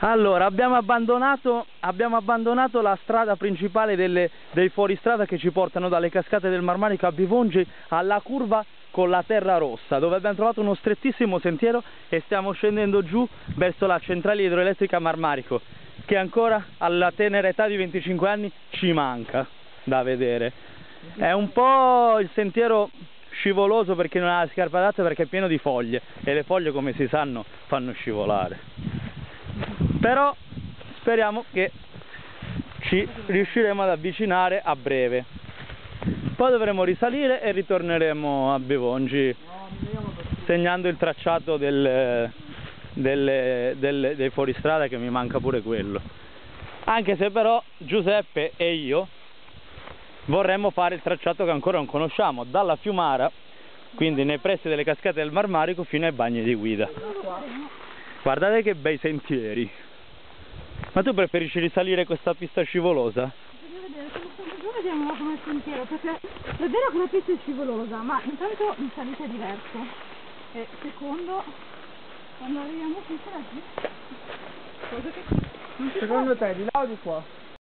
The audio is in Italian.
Allora, abbiamo abbandonato, abbiamo abbandonato la strada principale delle, dei fuoristrada che ci portano dalle cascate del Marmarico a Bivongi alla curva con la terra rossa, dove abbiamo trovato uno strettissimo sentiero e stiamo scendendo giù verso la centrale idroelettrica Marmarico, che ancora alla tenera età di 25 anni ci manca da vedere. È un po' il sentiero scivoloso perché non ha le scarpe adatte perché è pieno di foglie e le foglie come si sanno fanno scivolare però speriamo che ci riusciremo ad avvicinare a breve. Poi dovremo risalire e ritorneremo a Bevongi segnando il tracciato del, delle, delle, dei fuoristrada che mi manca pure quello. Anche se però Giuseppe e io vorremmo fare il tracciato che ancora non conosciamo dalla Fiumara quindi nei pressi delle cascate del Marmarico fino ai bagni di guida. Guardate che bei sentieri ma tu preferisci risalire questa pista scivolosa? Voglio vedere, se vediamo come sentiero perché è vero che la pista è scivolosa ma intanto in salita è diverso e secondo quando arriviamo qui sarà qui secondo te di là o di qua?